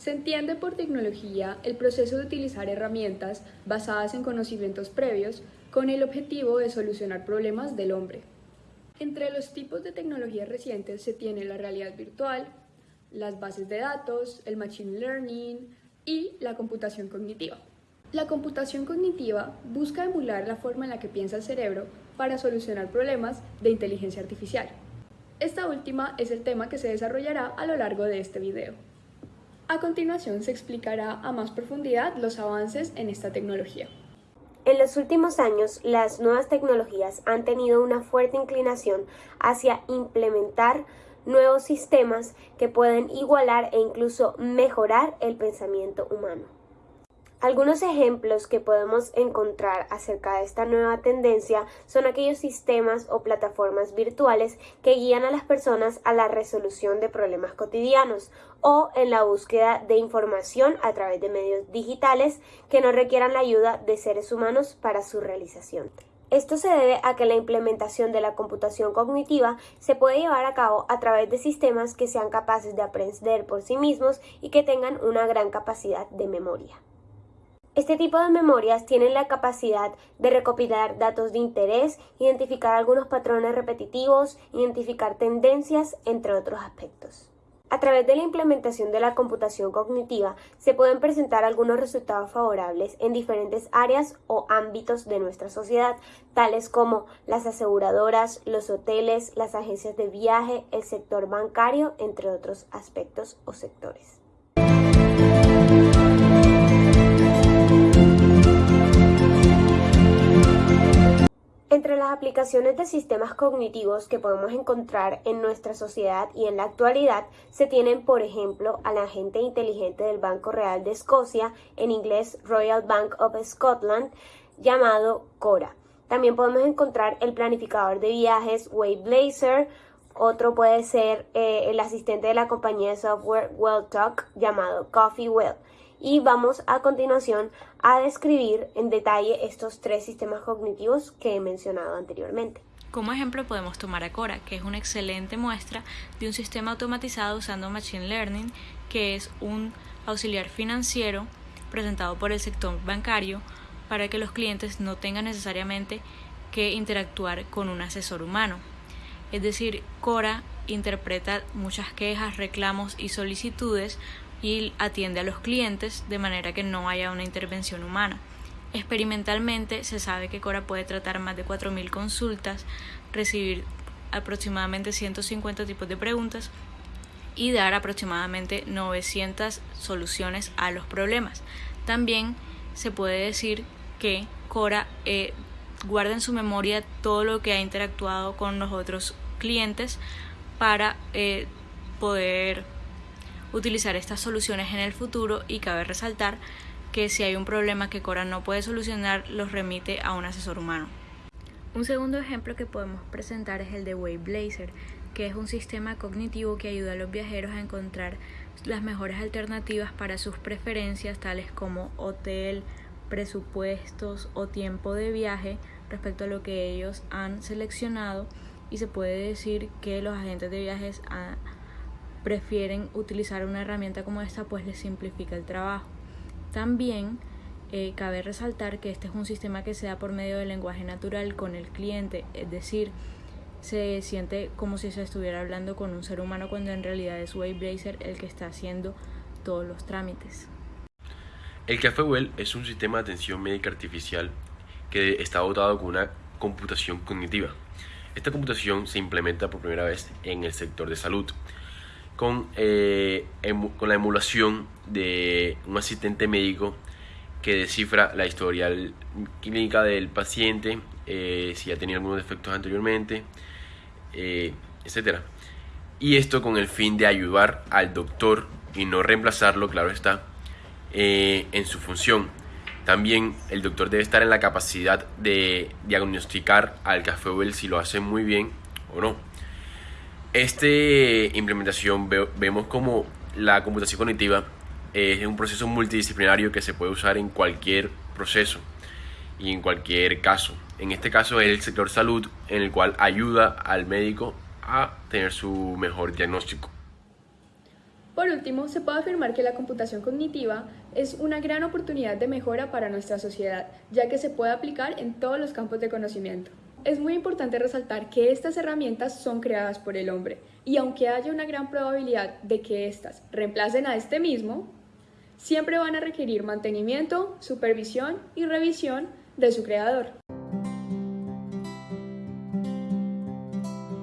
Se entiende por tecnología el proceso de utilizar herramientas basadas en conocimientos previos con el objetivo de solucionar problemas del hombre. Entre los tipos de tecnologías recientes se tiene la realidad virtual, las bases de datos, el machine learning y la computación cognitiva. La computación cognitiva busca emular la forma en la que piensa el cerebro para solucionar problemas de inteligencia artificial. Esta última es el tema que se desarrollará a lo largo de este video. A continuación se explicará a más profundidad los avances en esta tecnología. En los últimos años, las nuevas tecnologías han tenido una fuerte inclinación hacia implementar nuevos sistemas que pueden igualar e incluso mejorar el pensamiento humano. Algunos ejemplos que podemos encontrar acerca de esta nueva tendencia son aquellos sistemas o plataformas virtuales que guían a las personas a la resolución de problemas cotidianos o en la búsqueda de información a través de medios digitales que no requieran la ayuda de seres humanos para su realización. Esto se debe a que la implementación de la computación cognitiva se puede llevar a cabo a través de sistemas que sean capaces de aprender por sí mismos y que tengan una gran capacidad de memoria. Este tipo de memorias tienen la capacidad de recopilar datos de interés, identificar algunos patrones repetitivos, identificar tendencias, entre otros aspectos. A través de la implementación de la computación cognitiva se pueden presentar algunos resultados favorables en diferentes áreas o ámbitos de nuestra sociedad, tales como las aseguradoras, los hoteles, las agencias de viaje, el sector bancario, entre otros aspectos o sectores. Aplicaciones de sistemas cognitivos que podemos encontrar en nuestra sociedad y en la actualidad se tienen, por ejemplo, al agente inteligente del Banco Real de Escocia, en inglés Royal Bank of Scotland, llamado Cora. También podemos encontrar el planificador de viajes Waveblazer, otro puede ser eh, el asistente de la compañía de software WellTalk llamado Coffee Well y vamos a continuación a describir en detalle estos tres sistemas cognitivos que he mencionado anteriormente. Como ejemplo podemos tomar a Cora, que es una excelente muestra de un sistema automatizado usando Machine Learning, que es un auxiliar financiero presentado por el sector bancario para que los clientes no tengan necesariamente que interactuar con un asesor humano. Es decir, Cora interpreta muchas quejas, reclamos y solicitudes y atiende a los clientes de manera que no haya una intervención humana. Experimentalmente se sabe que Cora puede tratar más de 4.000 consultas, recibir aproximadamente 150 tipos de preguntas y dar aproximadamente 900 soluciones a los problemas. También se puede decir que Cora eh, guarda en su memoria todo lo que ha interactuado con los otros clientes para eh, poder utilizar estas soluciones en el futuro y cabe resaltar que si hay un problema que Cora no puede solucionar, los remite a un asesor humano. Un segundo ejemplo que podemos presentar es el de Waveblazer, que es un sistema cognitivo que ayuda a los viajeros a encontrar las mejores alternativas para sus preferencias, tales como hotel, presupuestos o tiempo de viaje respecto a lo que ellos han seleccionado y se puede decir que los agentes de viajes han prefieren utilizar una herramienta como esta pues les simplifica el trabajo. También eh, cabe resaltar que este es un sistema que se da por medio del lenguaje natural con el cliente, es decir, se siente como si se estuviera hablando con un ser humano cuando en realidad es Waveblazer el que está haciendo todos los trámites. El Café Well es un sistema de atención médica artificial que está dotado con una computación cognitiva. Esta computación se implementa por primera vez en el sector de salud con, eh, con la emulación de un asistente médico que descifra la historial clínica del paciente, eh, si ha tenido algunos defectos anteriormente, eh, etc. Y esto con el fin de ayudar al doctor y no reemplazarlo, claro está, en su función. También el doctor debe estar en la capacidad de diagnosticar al café si lo hace muy bien o no. Esta implementación vemos como la computación cognitiva es un proceso multidisciplinario que se puede usar en cualquier proceso y en cualquier caso. En este caso es el sector salud en el cual ayuda al médico a tener su mejor diagnóstico. Por último, se puede afirmar que la computación cognitiva es una gran oportunidad de mejora para nuestra sociedad, ya que se puede aplicar en todos los campos de conocimiento. Es muy importante resaltar que estas herramientas son creadas por el hombre, y aunque haya una gran probabilidad de que éstas reemplacen a este mismo, siempre van a requerir mantenimiento, supervisión y revisión de su creador.